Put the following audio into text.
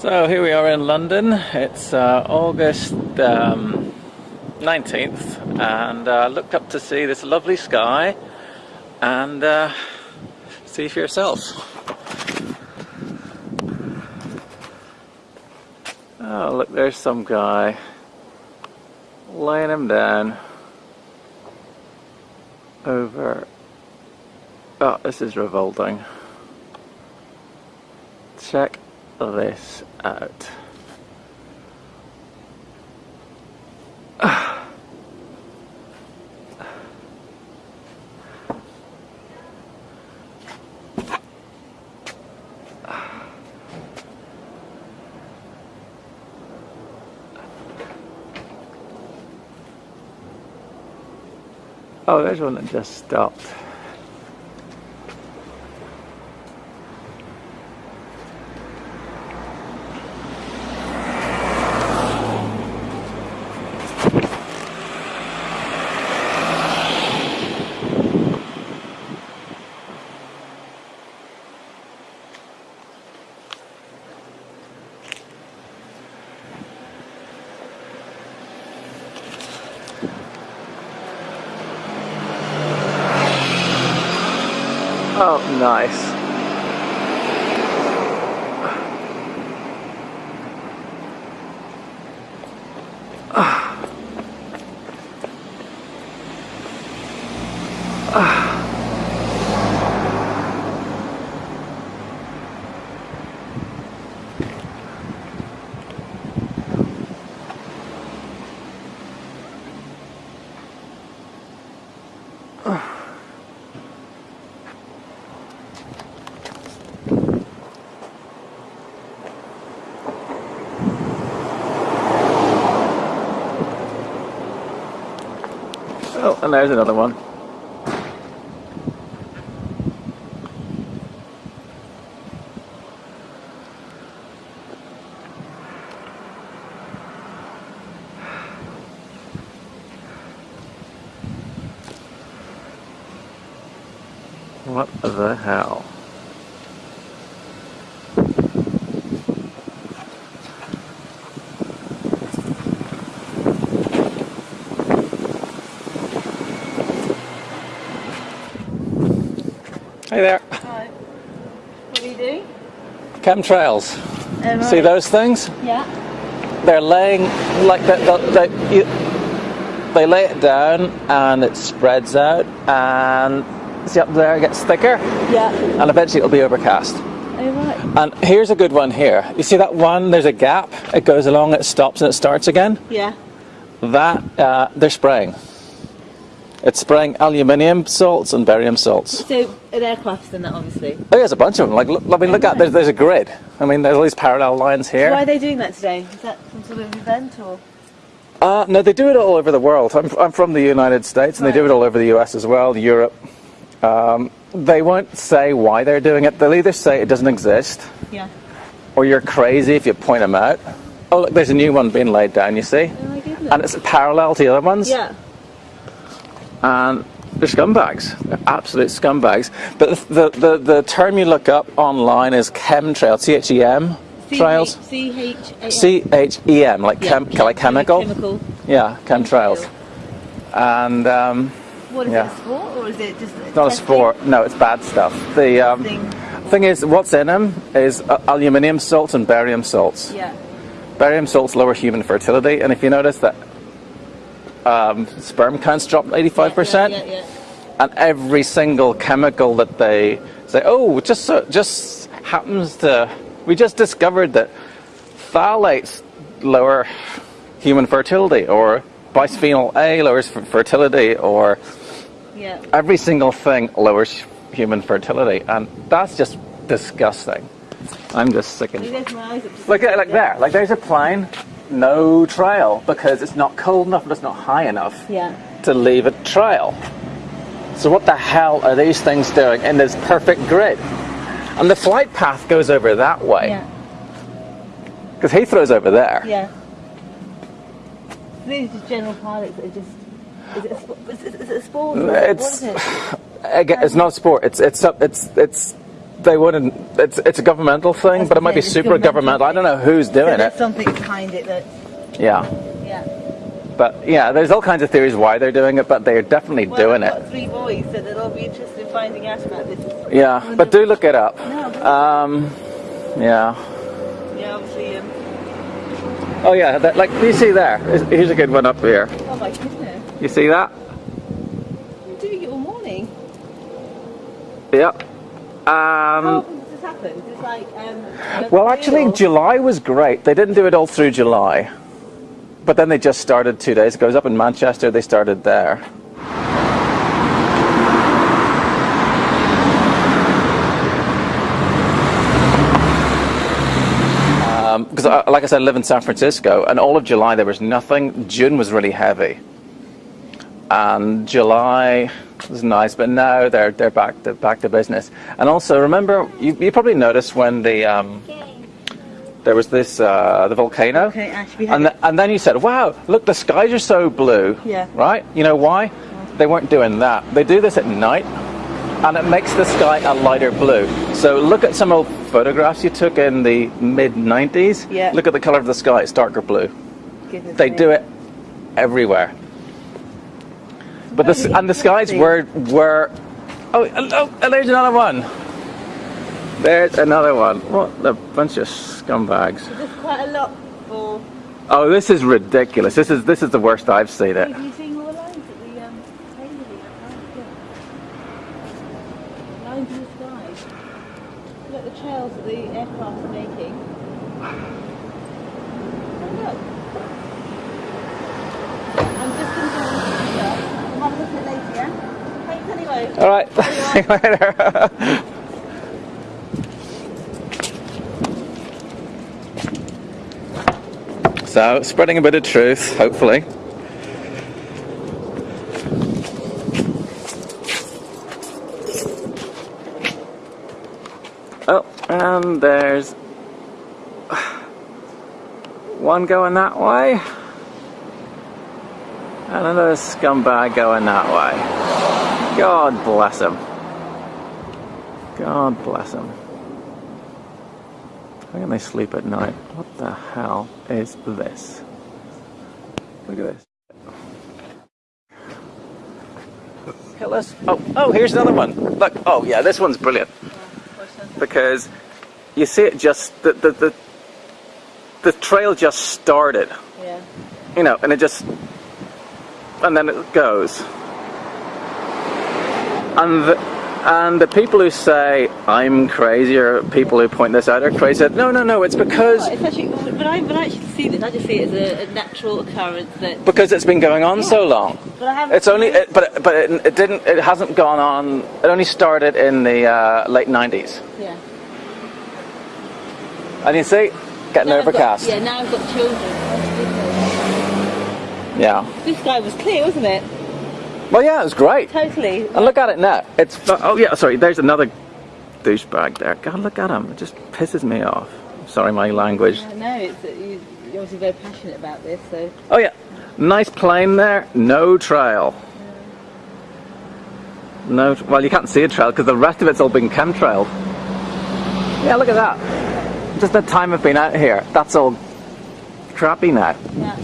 So here we are in London. It's uh, August um, 19th, and uh, looked up to see this lovely sky and uh, see for yourself. Oh, look, there's some guy laying him down over. Oh, this is revolting. Check this out. Oh, there's one that just stopped. Oh, nice. Ah. And there's another one. What the hell? Hey there. Hi. What do you do? Chemtrails. Um, See those things? Yeah. They're laying like they, they, they, they lay it down and it spreads out and see up there it gets thicker Yeah. and eventually it'll be overcast. Oh, right. And here's a good one here. You see that one? There's a gap. It goes along, it stops, and it starts again. Yeah. That uh, they're spraying. It's spraying aluminium salts and barium salts. So, an aircraft and that, obviously. Oh, there's a bunch of them. Like, look, I mean, look at there's, there's a grid. I mean, there's all these parallel lines here. Why are they doing that today? Is that some sort of event or? Uh, no, they do it all over the world. I'm, I'm from the United States, and they do it all over the US as well, Europe. Um, they won't say why they're doing it. They'll either say it doesn't exist, Yeah. or you're crazy if you point them out. Oh, look, there's a new one being laid down, you see? Oh. And it's parallel to the other ones. yeah. And they're scumbags. They're absolute scumbags. But the, the, the, the term you look up online is chemtrail, C H E M trails. C H A. C H E M, like, chem, like chemical. Chemical. Yeah, chemtrails. And um, What is Yeah. it? A sport or is it just? not a sport. No, it's bad stuff. The um, Thing. thing is, what's in them is uh, aluminium salts and barium salts. Yeah. Barium salts lower human fertility, and if you notice that um, sperm counts drop 85%, Yeah, yeah, and every single chemical that they say, oh, just so, just happens to, we just discovered that phthalates lower human fertility, or bisphenol A lowers fertility, or yeah. Yeah. every single thing lowers human fertility, and that's just disgusting. I'm just sick There and goes my eyes up. Just Look at like there, like there's a plane, no trail because it's not cold enough and it's not high enough Yeah. to leave a trail. So what the hell are these things doing in this perfect grid? And the flight path goes over that way Yeah. because Heathrow's over there. Yeah. These are general pilots that are just. Is it a, is it, is it a sport? It's it? again, it's not a sport. It's it's it's it's they wouldn't. It's it's a governmental thing, That's but it might be super governmental. I don't know who's So doing there's it. something behind it that, Yeah, yeah. but yeah, there's all kinds of theories why they're doing it, but they're definitely Well, doing I've it. got three boys, so they'll all be interested in finding out about this. Yeah, but do look it up. No, Um, yeah. Yeah, obviously. Um, Oh yeah, that, like you see there. Here's- a good one up here. oh my goodness. You see that? You're doing it all morning. Yep. How Um, this like, um, well, actually, July was great. They didn't do it all through July, but then they just started two days ago. It was up in Manchester. They started there. Because, uh, like I said, I live in San Francisco, and all of July there was nothing. June was really heavy, and July was nice, but now they're they're back to back to business. And also, remember, you, you probably noticed when the um, there was this uh, the volcano, Okay, and it. th- and then you said, "Wow, look, the skies are so blue." Yeah. Right? You know why? They weren't doing that. They do this at night, and it makes the sky a lighter blue. So look at some old photographs you took in the mid '90s. Yeah. Look at the color of the sky; it's darker blue. Goodness They me. do it everywhere. But the, and the skies were were. Oh, oh, oh, there's another one. There's another one. What a bunch of scumbags. There's quite a lot for. Oh, this is ridiculous. This is this is the worst I've seen it. Have you seen all the lines at the um? Lines in the sky. Look at the trails that the aircraft are making. Oh, look. I'm just going to go and have a look at it later, yeah? Anyway. All right. See you later. so, spreading a bit of truth, hopefully. Oh, and there's one going that way, and another scumbag going that way. God bless him. God bless him. How can they sleep at night? What the hell is this? Look at this. Let's. Oh, oh, here's another one. Look. Oh, yeah, this one's brilliant because you see it just the the the, the trail just started, Yeah. you know, and it just and then it goes. And the, and the people who say I'm crazy or people who point this out are crazy. No, no, no. It's because it's actually, when I, when I actually see this, I just see it as a, a natural occurrence that. because it's been going on so long. But I haven't. It's only, it, but but it, it didn't. It hasn't gone on. It only started in the uh, late '90s. Yeah. And you see, getting Now I've got- overcast. Yeah, now I've got children. yeah. This guy was clear, wasn't it? Well, yeah, it was great. Totally. And look at it now. It's oh yeah, sorry. There's another douchebag there. God, look at him. It just pisses me off. Sorry, my language. I know, it's, uh, you, you're obviously very passionate about this, so. Oh yeah, nice plane there. No trail. No. Well, you can't see a trail because the rest of it's all been chemtrailed. Yeah, look at that. Just the time I've been out here. That's all crappy now. Yeah.